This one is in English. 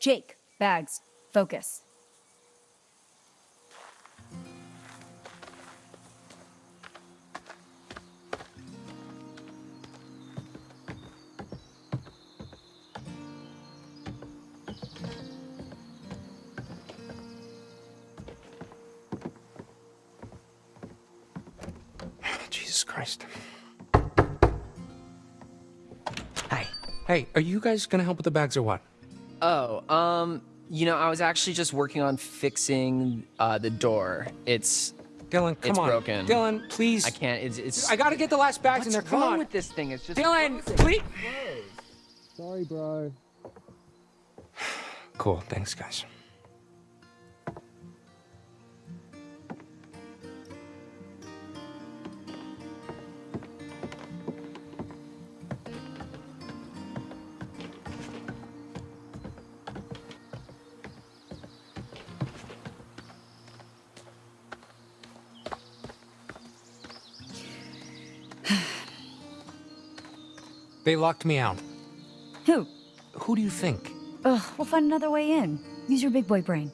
Jake, bags, focus. Jesus Christ. Hi. Hey, are you guys gonna help with the bags or what? Oh, um, you know, I was actually just working on fixing uh, the door. It's, Dylan, come It's on. broken. Dylan, please. I can't. It's, it's. I gotta get the last bags in there. Come wrong on. with this thing? It's just. Dylan, please. Sorry, bro. Cool, thanks, guys. They locked me out. Who? Who do you think? Ugh, we'll find another way in. Use your big boy brain.